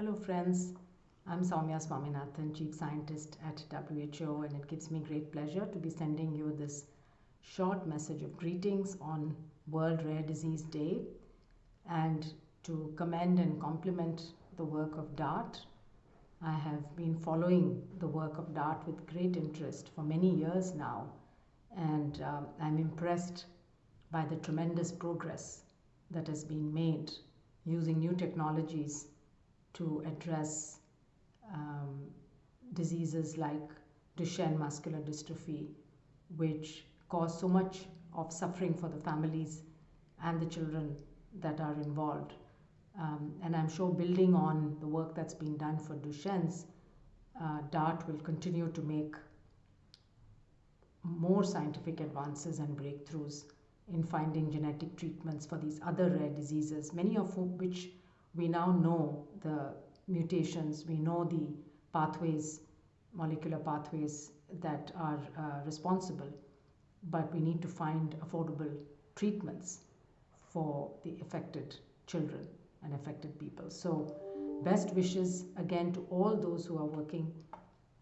Hello, friends. I'm Soumya Swaminathan, Chief Scientist at WHO, and it gives me great pleasure to be sending you this short message of greetings on World Rare Disease Day and to commend and compliment the work of DART. I have been following the work of DART with great interest for many years now, and um, I'm impressed by the tremendous progress that has been made using new technologies to address um, diseases like Duchenne muscular dystrophy, which cause so much of suffering for the families and the children that are involved. Um, and I'm sure building on the work that's been done for Duchenne's, uh, DART will continue to make more scientific advances and breakthroughs in finding genetic treatments for these other rare diseases, many of which we now know the mutations, we know the pathways, molecular pathways that are uh, responsible, but we need to find affordable treatments for the affected children and affected people. So, best wishes again to all those who are working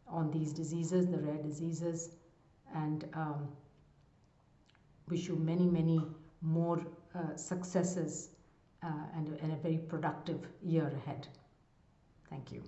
on these diseases, the rare diseases, and um, wish you many, many more uh, successes Uh, and, and a very productive year ahead. Thank you.